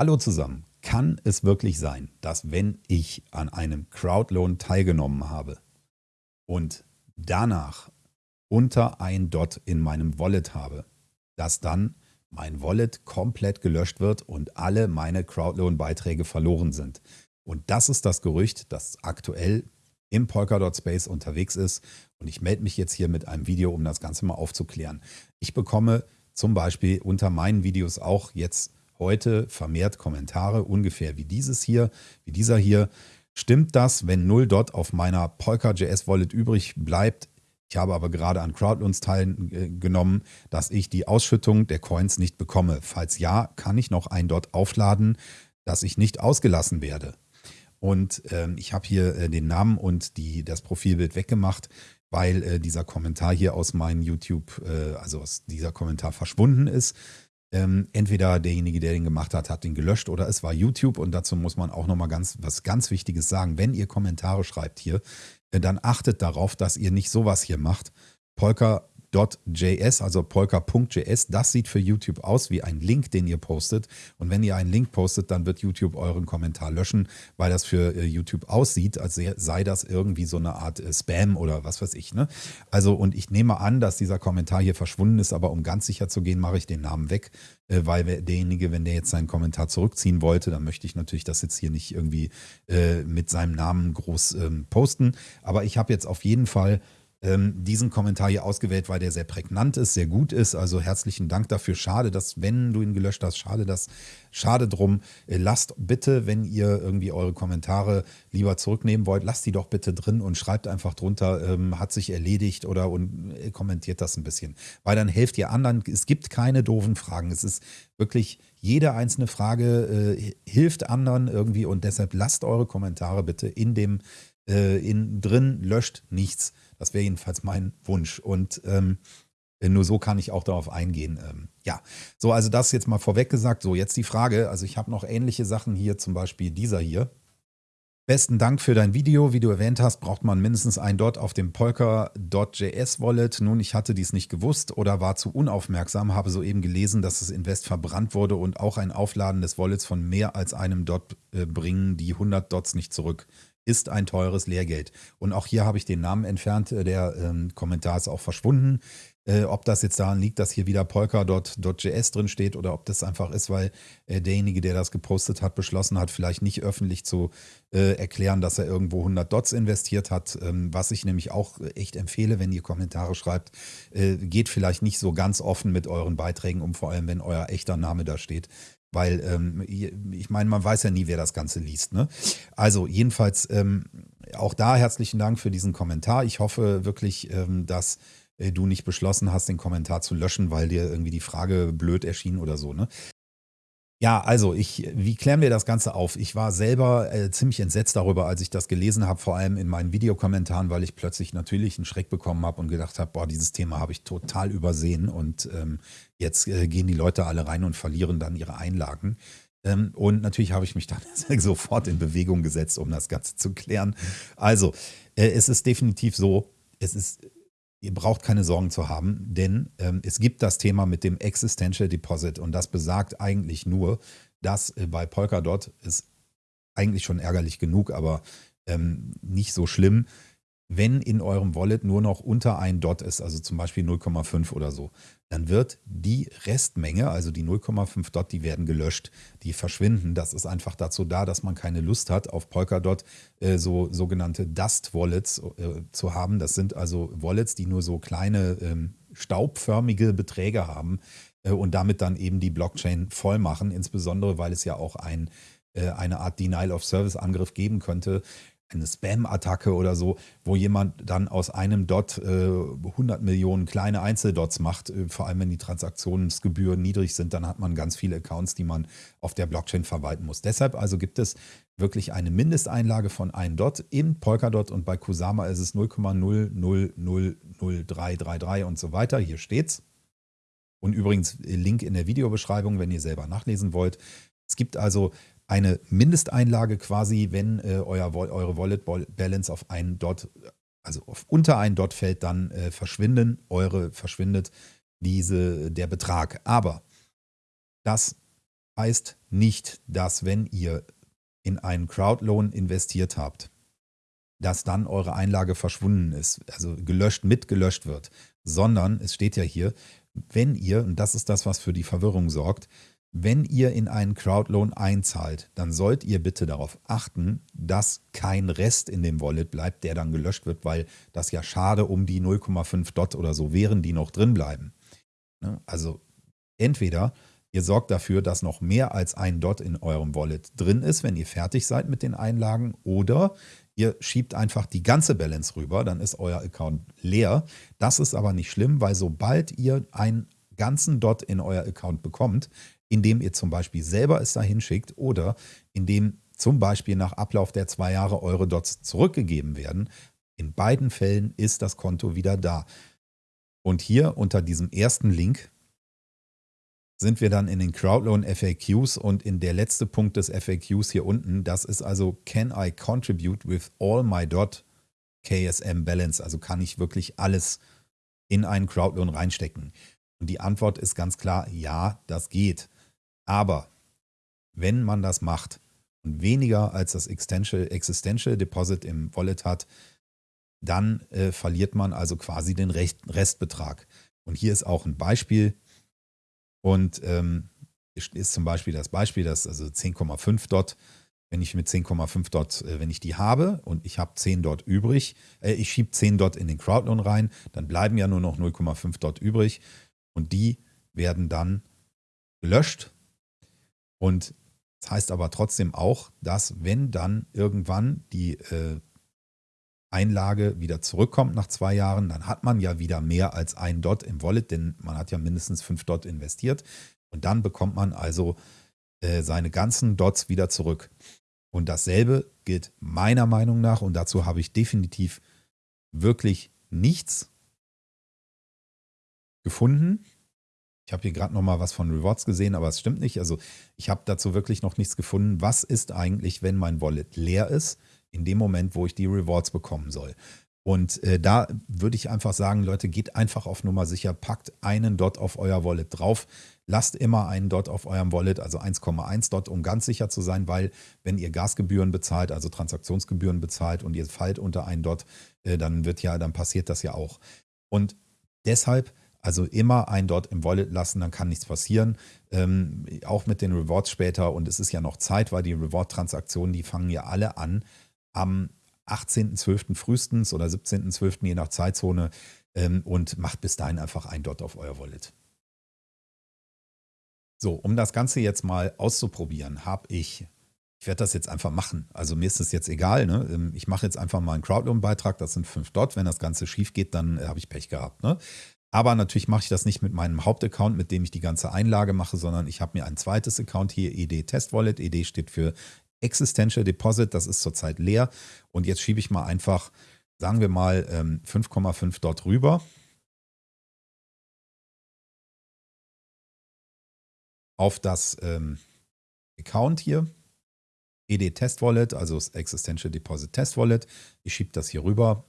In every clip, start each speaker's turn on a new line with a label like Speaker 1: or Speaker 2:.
Speaker 1: Hallo zusammen. Kann es wirklich sein, dass wenn ich an einem Crowdloan teilgenommen habe und danach unter ein Dot in meinem Wallet habe, dass dann mein Wallet komplett gelöscht wird und alle meine Crowdloan-Beiträge verloren sind? Und das ist das Gerücht, das aktuell im Polkadot Space unterwegs ist. Und ich melde mich jetzt hier mit einem Video, um das Ganze mal aufzuklären. Ich bekomme zum Beispiel unter meinen Videos auch jetzt heute vermehrt Kommentare, ungefähr wie dieses hier, wie dieser hier. Stimmt das, wenn 0 Dot auf meiner Polka.js Wallet übrig bleibt? Ich habe aber gerade an Crowdloans teilgenommen, dass ich die Ausschüttung der Coins nicht bekomme. Falls ja, kann ich noch ein Dot aufladen, dass ich nicht ausgelassen werde. Und ähm, ich habe hier äh, den Namen und die, das Profilbild weggemacht, weil äh, dieser Kommentar hier aus meinem YouTube, äh, also aus dieser Kommentar verschwunden ist. Ähm, entweder derjenige, der den gemacht hat, hat den gelöscht oder es war YouTube. Und dazu muss man auch nochmal ganz, was ganz Wichtiges sagen. Wenn ihr Kommentare schreibt hier, äh, dann achtet darauf, dass ihr nicht sowas hier macht. Polka polka.js, also polka.js. Das sieht für YouTube aus wie ein Link, den ihr postet. Und wenn ihr einen Link postet, dann wird YouTube euren Kommentar löschen, weil das für äh, YouTube aussieht, als sei das irgendwie so eine Art äh, Spam oder was weiß ich. Ne? Also, und ich nehme an, dass dieser Kommentar hier verschwunden ist, aber um ganz sicher zu gehen, mache ich den Namen weg, äh, weil derjenige, wenn der jetzt seinen Kommentar zurückziehen wollte, dann möchte ich natürlich das jetzt hier nicht irgendwie mit seinem Namen groß ähm, posten. Aber ich habe jetzt auf jeden Fall ähm, diesen Kommentar hier ausgewählt, weil der sehr prägnant ist, sehr gut ist. Also herzlichen Dank dafür. Schade, dass, wenn du ihn gelöscht hast, schade, dass, schade drum. Äh, lasst bitte, wenn ihr irgendwie eure Kommentare lieber zurücknehmen wollt, lasst die doch bitte drin und schreibt einfach drunter, ähm, hat sich erledigt oder und äh, kommentiert das ein bisschen. Weil dann helft ihr anderen. Es gibt keine doofen Fragen. Es ist wirklich jede einzelne Frage äh, hilft anderen irgendwie und deshalb lasst eure Kommentare bitte in dem äh, in, drin, löscht nichts. Das wäre jedenfalls mein Wunsch. Und ähm, nur so kann ich auch darauf eingehen. Ähm, ja, so, also das jetzt mal vorweg gesagt. So, jetzt die Frage. Also ich habe noch ähnliche Sachen hier, zum Beispiel dieser hier. Besten Dank für dein Video. Wie du erwähnt hast, braucht man mindestens ein Dot auf dem Polka.js Wallet. Nun, ich hatte dies nicht gewusst oder war zu unaufmerksam, habe soeben gelesen, dass das Invest verbrannt wurde und auch ein Aufladen des Wallets von mehr als einem Dot äh, bringen die 100 Dots nicht zurück ist ein teures Lehrgeld. Und auch hier habe ich den Namen entfernt, äh, der ähm, Kommentar ist auch verschwunden. Äh, ob das jetzt daran liegt, dass hier wieder polka.js drin steht oder ob das einfach ist, weil äh, derjenige, der das gepostet hat, beschlossen hat, vielleicht nicht öffentlich zu äh, erklären, dass er irgendwo 100 Dots investiert hat. Ähm, was ich nämlich auch echt empfehle, wenn ihr Kommentare schreibt, äh, geht vielleicht nicht so ganz offen mit euren Beiträgen um, vor allem wenn euer echter Name da steht. Weil ähm, ich meine, man weiß ja nie, wer das Ganze liest. Ne? Also jedenfalls ähm, auch da herzlichen Dank für diesen Kommentar. Ich hoffe wirklich, ähm, dass äh, du nicht beschlossen hast, den Kommentar zu löschen, weil dir irgendwie die Frage blöd erschien oder so. Ne? Ja, also ich, wie klären wir das Ganze auf? Ich war selber äh, ziemlich entsetzt darüber, als ich das gelesen habe, vor allem in meinen Videokommentaren, weil ich plötzlich natürlich einen Schreck bekommen habe und gedacht habe, boah, dieses Thema habe ich total übersehen und ähm, jetzt äh, gehen die Leute alle rein und verlieren dann ihre Einlagen. Ähm, und natürlich habe ich mich dann sofort in Bewegung gesetzt, um das Ganze zu klären. Also, äh, es ist definitiv so, es ist Ihr braucht keine Sorgen zu haben, denn ähm, es gibt das Thema mit dem Existential Deposit und das besagt eigentlich nur, dass äh, bei Polkadot ist eigentlich schon ärgerlich genug, aber ähm, nicht so schlimm, wenn in eurem Wallet nur noch unter ein Dot ist, also zum Beispiel 0,5 oder so, dann wird die Restmenge, also die 0,5 Dot, die werden gelöscht, die verschwinden. Das ist einfach dazu da, dass man keine Lust hat, auf Polkadot äh, so sogenannte Dust-Wallets äh, zu haben. Das sind also Wallets, die nur so kleine ähm, staubförmige Beträge haben äh, und damit dann eben die Blockchain voll machen, insbesondere weil es ja auch ein äh, eine Art Denial-of-Service-Angriff geben könnte, eine Spam-Attacke oder so, wo jemand dann aus einem Dot äh, 100 Millionen kleine Einzeldots macht, äh, vor allem wenn die Transaktionsgebühren niedrig sind, dann hat man ganz viele Accounts, die man auf der Blockchain verwalten muss. Deshalb also gibt es wirklich eine Mindesteinlage von 1 Dot in Polkadot und bei Kusama ist es 0,000333 und so weiter. Hier steht's. Und übrigens Link in der Videobeschreibung, wenn ihr selber nachlesen wollt. Es gibt also eine Mindesteinlage quasi, wenn äh, euer, eure Wallet Balance auf einen Dot, also auf unter einen Dot fällt, dann äh, verschwinden, eure verschwindet diese, der Betrag. Aber das heißt nicht, dass wenn ihr in einen Crowdloan investiert habt, dass dann eure Einlage verschwunden ist, also gelöscht, mitgelöscht wird, sondern es steht ja hier, wenn ihr, und das ist das, was für die Verwirrung sorgt, wenn ihr in einen Crowdloan einzahlt, dann sollt ihr bitte darauf achten, dass kein Rest in dem Wallet bleibt, der dann gelöscht wird, weil das ja schade um die 0,5 Dot oder so wären, die noch drin bleiben. Ne? Also entweder ihr sorgt dafür, dass noch mehr als ein Dot in eurem Wallet drin ist, wenn ihr fertig seid mit den Einlagen, oder ihr schiebt einfach die ganze Balance rüber, dann ist euer Account leer. Das ist aber nicht schlimm, weil sobald ihr einen ganzen Dot in euer Account bekommt, indem ihr zum Beispiel selber es dahin schickt oder indem zum Beispiel nach Ablauf der zwei Jahre eure Dots zurückgegeben werden. In beiden Fällen ist das Konto wieder da. Und hier unter diesem ersten Link sind wir dann in den Crowdloan FAQs und in der letzte Punkt des FAQs hier unten, das ist also Can I contribute with all my dot KSM Balance? Also kann ich wirklich alles in einen Crowdloan reinstecken? Und die Antwort ist ganz klar, ja, das geht. Aber wenn man das macht und weniger als das Existential, Existential Deposit im Wallet hat, dann äh, verliert man also quasi den Rest, Restbetrag. Und hier ist auch ein Beispiel. Und ähm, ist zum Beispiel das Beispiel, dass also 10,5 dort, wenn ich mit 10,5 dort, äh, wenn ich die habe und ich habe 10 dort übrig, äh, ich schiebe 10 dort in den Crowdloan rein, dann bleiben ja nur noch 0,5 dort übrig und die werden dann gelöscht und das heißt aber trotzdem auch, dass wenn dann irgendwann die äh, Einlage wieder zurückkommt nach zwei Jahren, dann hat man ja wieder mehr als ein Dot im Wallet, denn man hat ja mindestens fünf Dot investiert. Und dann bekommt man also äh, seine ganzen Dots wieder zurück. Und dasselbe gilt meiner Meinung nach, und dazu habe ich definitiv wirklich nichts gefunden, ich habe hier gerade noch mal was von Rewards gesehen, aber es stimmt nicht. Also ich habe dazu wirklich noch nichts gefunden. Was ist eigentlich, wenn mein Wallet leer ist, in dem Moment, wo ich die Rewards bekommen soll? Und äh, da würde ich einfach sagen, Leute, geht einfach auf Nummer sicher, packt einen Dot auf euer Wallet drauf. Lasst immer einen Dot auf eurem Wallet, also 1,1 Dot, um ganz sicher zu sein, weil wenn ihr Gasgebühren bezahlt, also Transaktionsgebühren bezahlt und ihr fallt unter einen Dot, äh, dann wird ja, dann passiert das ja auch. Und deshalb also immer ein dort im Wallet lassen, dann kann nichts passieren. Ähm, auch mit den Rewards später. Und es ist ja noch Zeit, weil die Reward-Transaktionen, die fangen ja alle an am 18.12. frühestens oder 17.12. je nach Zeitzone. Ähm, und macht bis dahin einfach ein dort auf euer Wallet. So, um das Ganze jetzt mal auszuprobieren, habe ich, ich werde das jetzt einfach machen. Also mir ist es jetzt egal. Ne? Ähm, ich mache jetzt einfach mal einen Crowdloan-Beitrag, das sind 5 Dot. Wenn das Ganze schief geht, dann äh, habe ich Pech gehabt. Ne? Aber natürlich mache ich das nicht mit meinem Hauptaccount, mit dem ich die ganze Einlage mache, sondern ich habe mir ein zweites Account hier, ED Test Wallet. ED steht für Existential Deposit, das ist zurzeit leer. Und jetzt schiebe ich mal einfach, sagen wir mal, 5,5 ähm, dort rüber. Auf das ähm, Account hier, ED Test Wallet, also das Existential Deposit Test Wallet. Ich schiebe das hier rüber,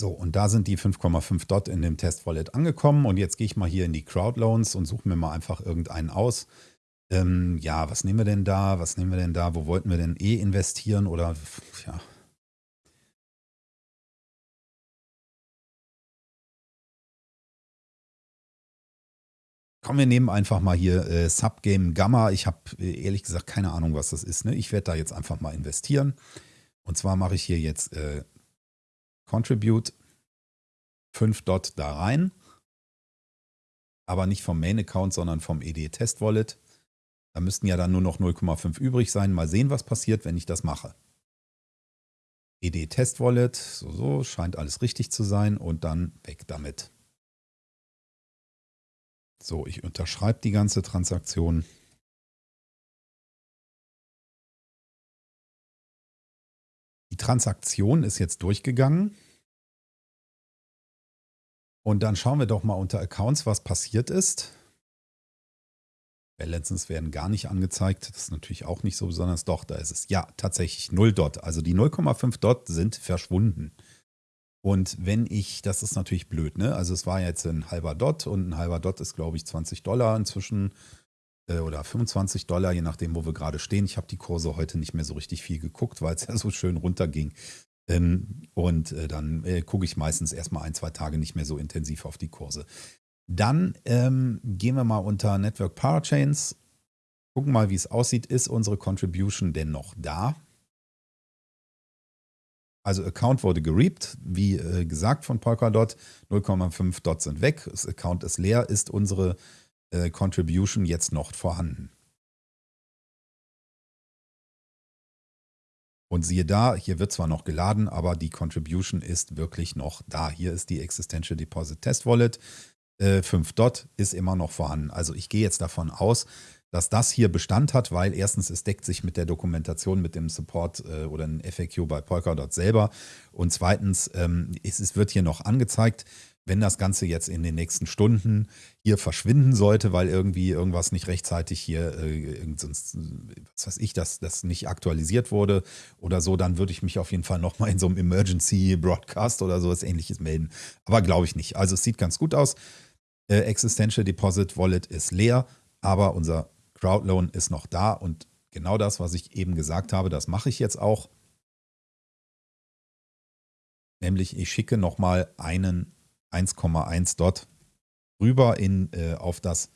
Speaker 1: So, und da sind die 5,5 Dot in dem Test-Wallet angekommen. Und jetzt gehe ich mal hier in die Crowdloans und suche mir mal einfach irgendeinen aus. Ähm, ja, was nehmen wir denn da? Was nehmen wir denn da? Wo wollten wir denn eh investieren? Oder, ja. Komm, wir nehmen einfach mal hier äh, Subgame Gamma. Ich habe äh, ehrlich gesagt keine Ahnung, was das ist. Ne? Ich werde da jetzt einfach mal investieren. Und zwar mache ich hier jetzt äh, Contribute 5 Dot da rein, aber nicht vom Main Account, sondern vom ED Test Wallet. Da müssten ja dann nur noch 0,5 übrig sein. Mal sehen, was passiert, wenn ich das mache. ED Test Wallet, so, so, scheint alles richtig zu sein und dann weg damit. So, ich unterschreibe die ganze Transaktion. Transaktion ist jetzt durchgegangen. Und dann schauen wir doch mal unter Accounts, was passiert ist. Balances werden gar nicht angezeigt. Das ist natürlich auch nicht so besonders. Doch, da ist es. Ja, tatsächlich 0 Dot. Also die 0,5 Dot sind verschwunden. Und wenn ich, das ist natürlich blöd, ne? Also es war jetzt ein halber Dot und ein halber Dot ist, glaube ich, 20 Dollar inzwischen oder 25 Dollar, je nachdem, wo wir gerade stehen. Ich habe die Kurse heute nicht mehr so richtig viel geguckt, weil es ja so schön runterging. Ähm, und äh, dann äh, gucke ich meistens erstmal ein, zwei Tage nicht mehr so intensiv auf die Kurse. Dann ähm, gehen wir mal unter Network Parachains, gucken mal, wie es aussieht. Ist unsere Contribution denn noch da? Also Account wurde gereapt, wie äh, gesagt von Polkadot. 0,5 Dots sind weg, das Account ist leer. Ist unsere äh, Contribution jetzt noch vorhanden? Und siehe da, hier wird zwar noch geladen, aber die Contribution ist wirklich noch da. Hier ist die Existential Deposit Test Wallet. Äh, 5 Dot ist immer noch vorhanden. Also ich gehe jetzt davon aus, dass das hier Bestand hat, weil erstens es deckt sich mit der Dokumentation, mit dem Support äh, oder ein FAQ bei Polkadot selber und zweitens ähm, es wird hier noch angezeigt, wenn das Ganze jetzt in den nächsten Stunden hier verschwinden sollte, weil irgendwie irgendwas nicht rechtzeitig hier, äh, was weiß ich, dass das nicht aktualisiert wurde oder so, dann würde ich mich auf jeden Fall nochmal in so einem Emergency Broadcast oder sowas ähnliches melden. Aber glaube ich nicht. Also es sieht ganz gut aus. Äh, Existential Deposit Wallet ist leer, aber unser Crowdloan ist noch da und genau das, was ich eben gesagt habe, das mache ich jetzt auch. Nämlich ich schicke nochmal einen 1,1 Dot rüber in, äh, auf das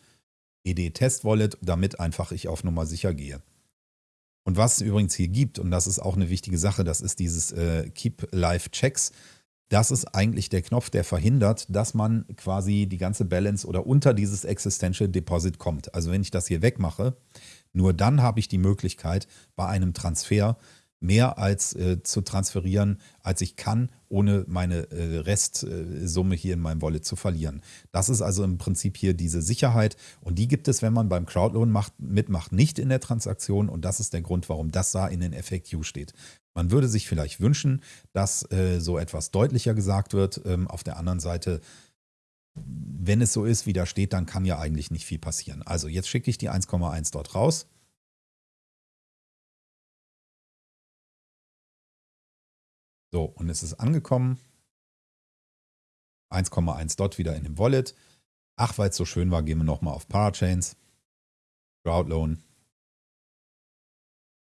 Speaker 1: ED-Test-Wallet, damit einfach ich auf Nummer sicher gehe. Und was es übrigens hier gibt, und das ist auch eine wichtige Sache, das ist dieses äh, Keep Live Checks. Das ist eigentlich der Knopf, der verhindert, dass man quasi die ganze Balance oder unter dieses Existential Deposit kommt. Also wenn ich das hier wegmache, nur dann habe ich die Möglichkeit, bei einem Transfer mehr als äh, zu transferieren, als ich kann, ohne meine äh, Restsumme hier in meinem Wallet zu verlieren. Das ist also im Prinzip hier diese Sicherheit und die gibt es, wenn man beim Crowdloan macht, mitmacht, nicht in der Transaktion und das ist der Grund, warum das da in den FAQ steht. Man würde sich vielleicht wünschen, dass äh, so etwas deutlicher gesagt wird. Ähm, auf der anderen Seite wenn es so ist, wie da steht, dann kann ja eigentlich nicht viel passieren. Also jetzt schicke ich die 1,1 dort raus. So, und es ist angekommen. 1,1 Dot wieder in dem Wallet. Ach, weil es so schön war, gehen wir nochmal auf Parachains. Crowdloan.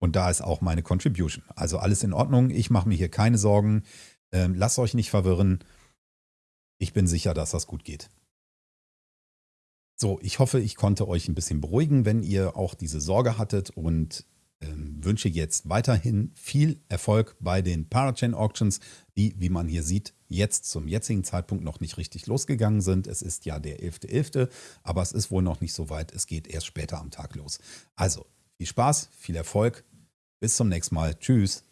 Speaker 1: Und da ist auch meine Contribution. Also alles in Ordnung. Ich mache mir hier keine Sorgen. Ähm, lasst euch nicht verwirren. Ich bin sicher, dass das gut geht. So, ich hoffe, ich konnte euch ein bisschen beruhigen, wenn ihr auch diese Sorge hattet und wünsche jetzt weiterhin viel Erfolg bei den Parachain Auctions, die, wie man hier sieht, jetzt zum jetzigen Zeitpunkt noch nicht richtig losgegangen sind. Es ist ja der 11.11., .11., aber es ist wohl noch nicht so weit. Es geht erst später am Tag los. Also viel Spaß, viel Erfolg. Bis zum nächsten Mal. Tschüss.